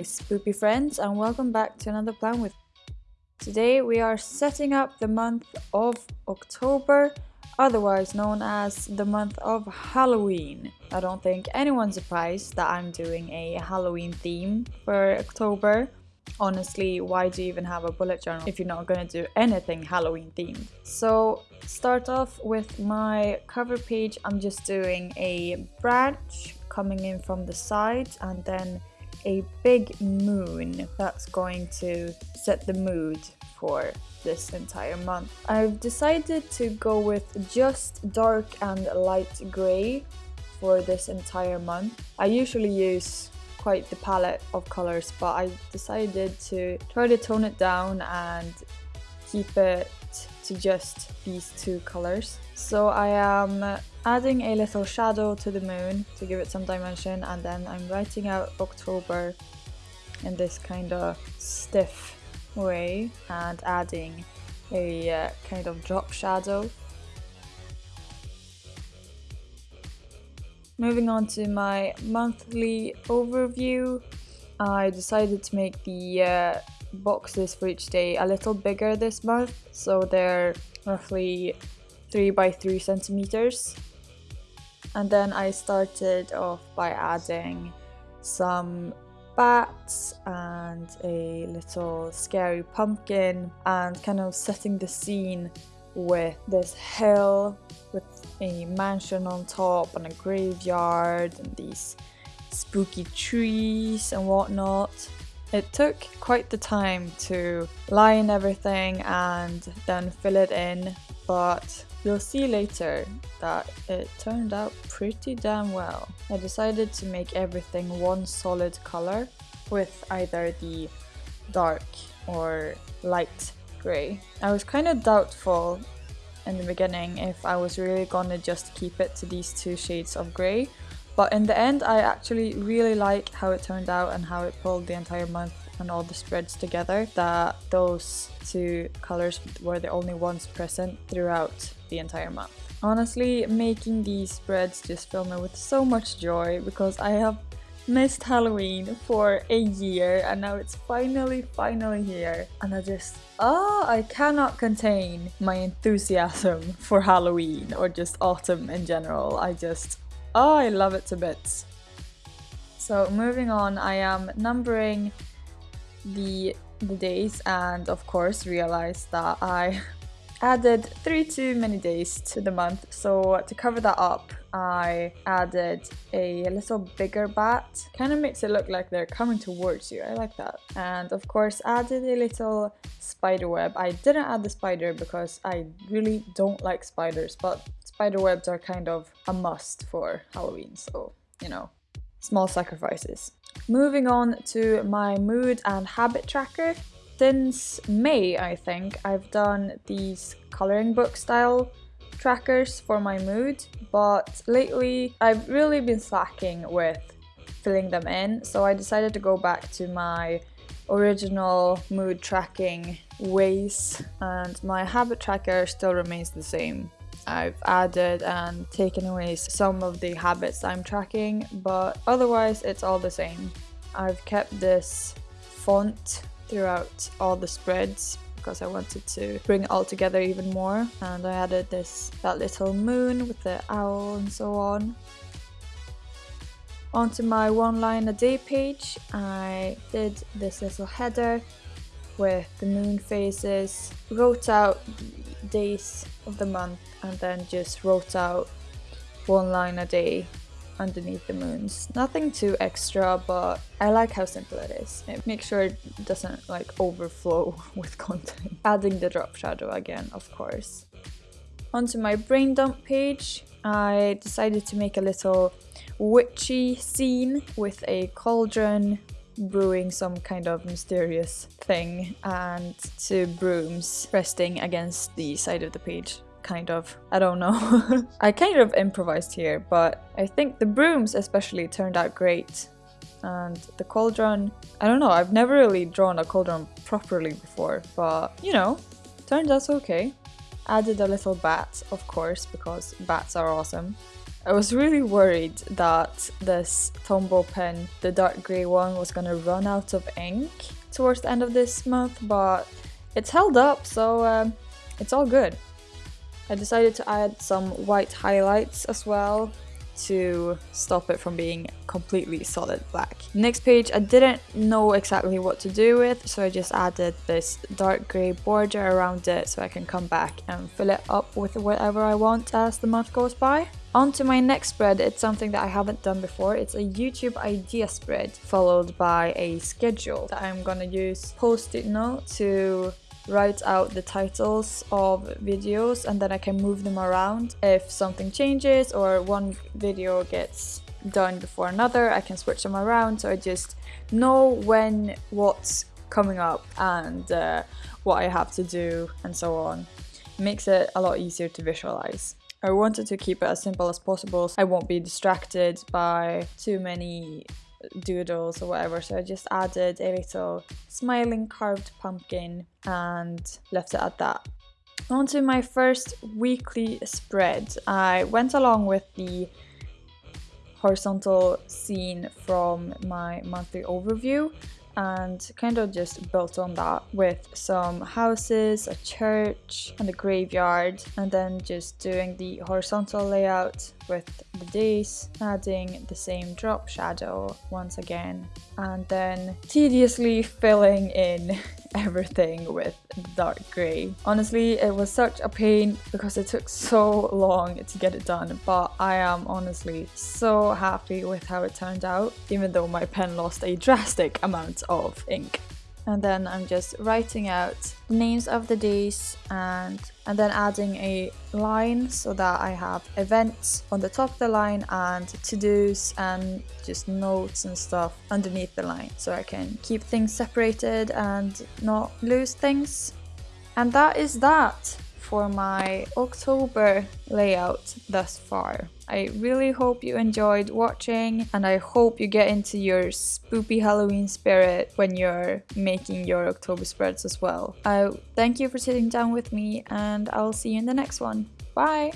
my spoopy friends and welcome back to another plan with Today we are setting up the month of October, otherwise known as the month of Halloween. I don't think anyone's surprised that I'm doing a Halloween theme for October. Honestly, why do you even have a bullet journal if you're not gonna do anything Halloween themed? So start off with my cover page, I'm just doing a branch coming in from the side and then a big moon that's going to set the mood for this entire month. I've decided to go with just dark and light grey for this entire month. I usually use quite the palette of colors but I decided to try to tone it down and keep it to just these two colors. So I am adding a little shadow to the moon to give it some dimension and then I'm writing out October in this kind of stiff way and adding a uh, kind of drop shadow. Moving on to my monthly overview, I decided to make the uh, boxes for each day a little bigger this month, so they're roughly 3 by 3 centimeters. And then I started off by adding some bats and a little scary pumpkin and kind of setting the scene with this hill with a mansion on top and a graveyard and these spooky trees and whatnot. It took quite the time to line everything and then fill it in, but you'll see later that it turned out pretty damn well. I decided to make everything one solid color with either the dark or light grey. I was kind of doubtful in the beginning if I was really gonna just keep it to these two shades of grey but in the end, I actually really like how it turned out and how it pulled the entire month and all the spreads together. That those two colors were the only ones present throughout the entire month. Honestly, making these spreads just filled me with so much joy because I have missed Halloween for a year and now it's finally, finally here. And I just, ah, oh, I cannot contain my enthusiasm for Halloween or just autumn in general. I just, Oh, I love it to bits. So moving on, I am numbering the, the days and of course realized that I added three too many days to the month. So to cover that up, I added a little bigger bat. Kind of makes it look like they're coming towards you. I like that. And of course added a little spider web. I didn't add the spider because I really don't like spiders, but spider webs are kind of a must for Halloween, so, you know, small sacrifices. Moving on to my mood and habit tracker. Since May, I think, I've done these coloring book style trackers for my mood, but lately I've really been slacking with filling them in, so I decided to go back to my original mood tracking ways and my habit tracker still remains the same. I've added and taken away some of the habits I'm tracking, but otherwise it's all the same. I've kept this font throughout all the spreads because I wanted to bring it all together even more and I added this that little moon with the owl and so on. Onto my one line a day page I did this little header with the moon phases, wrote out days of the month and then just wrote out one line a day underneath the moons. Nothing too extra, but I like how simple it is. It makes sure it doesn't like overflow with content. Adding the drop shadow again, of course. Onto my brain dump page, I decided to make a little witchy scene with a cauldron brewing some kind of mysterious thing and two brooms resting against the side of the page kind of. I don't know. I kind of improvised here, but I think the brooms especially turned out great. And the cauldron, I don't know, I've never really drawn a cauldron properly before, but you know, turned out okay. Added a little bat, of course, because bats are awesome. I was really worried that this Tombow pen, the dark grey one, was gonna run out of ink towards the end of this month, but it's held up, so um, it's all good. I decided to add some white highlights as well to stop it from being completely solid black. Next page I didn't know exactly what to do with so I just added this dark grey border around it so I can come back and fill it up with whatever I want as the month goes by. On to my next spread, it's something that I haven't done before. It's a YouTube idea spread followed by a schedule that I'm gonna use post-it note to write out the titles of videos and then I can move them around. If something changes or one video gets done before another, I can switch them around so I just know when what's coming up and uh, what I have to do and so on. It makes it a lot easier to visualize. I wanted to keep it as simple as possible so I won't be distracted by too many doodles or whatever so I just added a little smiling carved pumpkin and left it at that. On to my first weekly spread. I went along with the horizontal scene from my monthly overview and kind of just built on that with some houses, a church and a graveyard and then just doing the horizontal layout with the days, adding the same drop shadow once again and then tediously filling in everything with dark grey. Honestly, it was such a pain because it took so long to get it done, but I am honestly so happy with how it turned out, even though my pen lost a drastic amount of ink and then I'm just writing out names of the days and and then adding a line so that I have events on the top of the line and to-dos and just notes and stuff underneath the line so I can keep things separated and not lose things. And that is that for my October layout thus far. I really hope you enjoyed watching and I hope you get into your spoopy Halloween spirit when you're making your October spreads as well. I thank you for sitting down with me and I'll see you in the next one. Bye!